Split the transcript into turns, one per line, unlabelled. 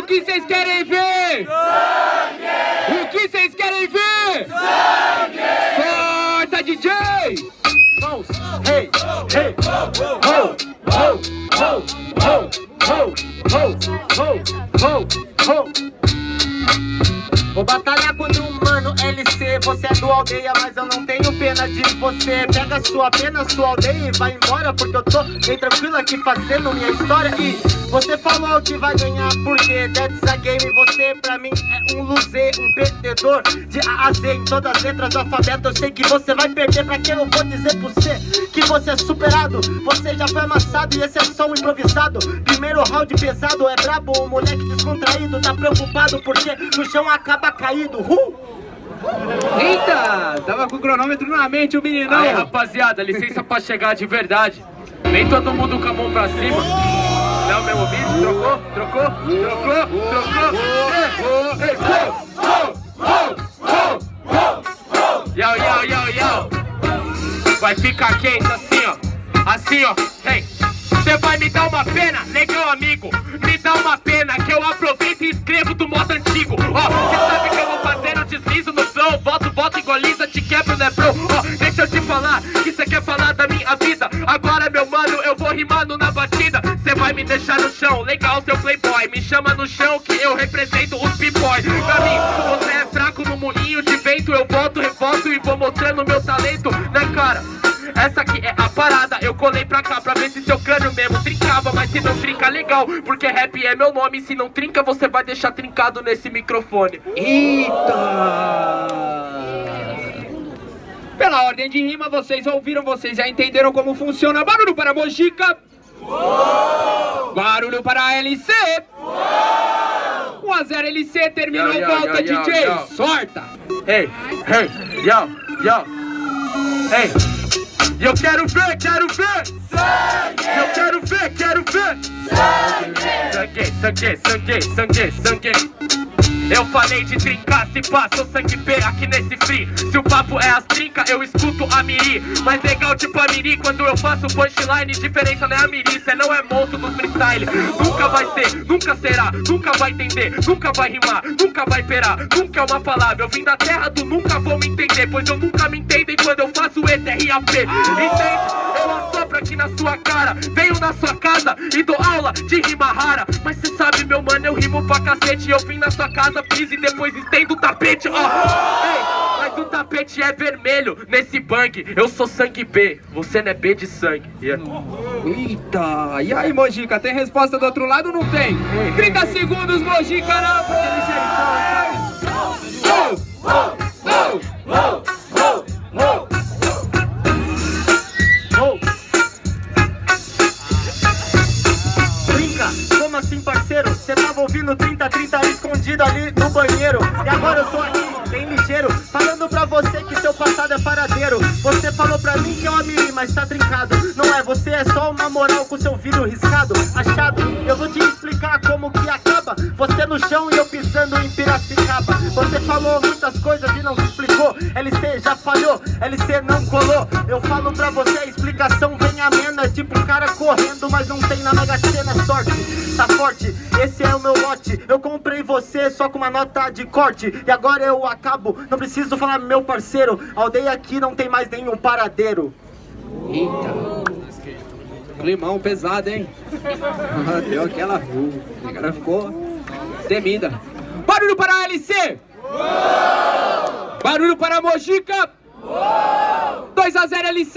O que vocês querem ver? Sangue! O que vocês querem ver? Sangue! Sorta, DJ! Mãos, ho.
Vou batalhar contra um Você é do aldeia, mas eu não tenho pena de você. Pega sua pena, sua aldeia e vai embora Porque eu tô bem tranquilo aqui fazendo minha história. E você falou que vai ganhar porque that's a game. Você pra mim é um loser, um perdedor De A a Z em todas as letras do alfabeto. Eu sei que você vai perder, pra que eu vou dizer pra você Que você é superado, você já foi amassado E esse é só um improvisado. Primeiro round pesado, é brabo, um moleque descontraído Tá preocupado porque no chão acaba caído. Uh!
Eita! Tava com o cronômetro na mente o meninão.
Aí, rapaziada, licença pra chegar de verdade. Nem todo mundo com a mão pra cima. Não, meu ouvido, trocou, trocou, trocou, trocou. Ho, ho. Yo, yo, yo, yo. Vai ficar quente assim, ó. Assim, ó. Hey. Você vai me dar uma pena? Legal, amigo. Me dá uma pena que eu aproveito e escrevo do modo antigo. Ó, você Ó, deixa eu te falar que você quer falar da minha vida. Agora, meu mano, eu vou rimando na batida. Você vai me deixar no chão, legal, seu playboy. Me chama no chão que eu represento os b-boy. Pra mim, você é fraco no moinho de vento. Eu volto, revolto e vou mostrando meu talento, né, cara? Essa aqui é a parada, eu colei pra cá pra ver se seu crânio mesmo trincava Mas se não trinca, legal, porque rap é meu nome Se não trinca, você vai deixar trincado nesse microfone
Eita! Ordem de rima, vocês ouviram, vocês já entenderam como funciona. Barulho para Mojica. Barulho para a LC. 1 a 0 LC, terminou,
Yo, yo,
volta
yo,
DJ, sorta.
Hey, hey, yo, yo Hey, eu quero ver, quero ver Sangue! Eu quero ver, quero ver Sangue! Sangue, sangue, sangue, sangue eu falei de trincar, se passa o sangue P aqui nesse free Se o papo é as trinca, eu escuto a miri. Mas legal tipo a miri, quando eu faço punchline Diferença não é a miri, cê não é monstro do freestyle. Nunca vai ser, nunca será, nunca vai entender Nunca vai rimar, nunca vai perar Nunca é uma palavra, eu vim da terra do nunca vou me entender Pois eu nunca me entendem quando eu faço esse RAP Entende? Eu assopro aqui na sua cara Venho na sua casa e dou aula de rima rara Mas cê sabe meu mano, eu rimo pra cacete Eu vim na sua casa, piso e depois estendo o tapete Ó, mas o tapete é vermelho nesse bang Eu sou sangue B, você não é B de sangue Yeah.
Eita! E aí, Mojica, tem resposta do outro lado ou não tem? 30 segundos, Mojica, não!
Trinca, parceiro? Cê tava ouvindo 30, 30 escondido ali no banheiro. E agora eu tô aqui, bem ligeiro Falando pra você que seu passado é paradeiro. Você falou pra mim que é uma miri, mas tá trincado. Não é, você é só uma moral com seu vidro riscado. Achado, eu vou te explicar como que acaba. Você no chão e eu pisando em Piracicaba. Você falou muitas coisas falhou, LC não colou Eu falo pra você, a explicação vem amena Tipo um cara correndo, mas não tem na Mega Sena sorte Tá forte, esse é o meu lote Eu comprei você só com uma nota de corte E agora eu acabo, não preciso falar meu parceiro A aldeia aqui não tem mais nenhum paradeiro
Eita! Climão pesado, hein? Deu aquela... O cara ficou temida. Barulho para a LC! Barulho para a Mojica! 2 a 0 LC!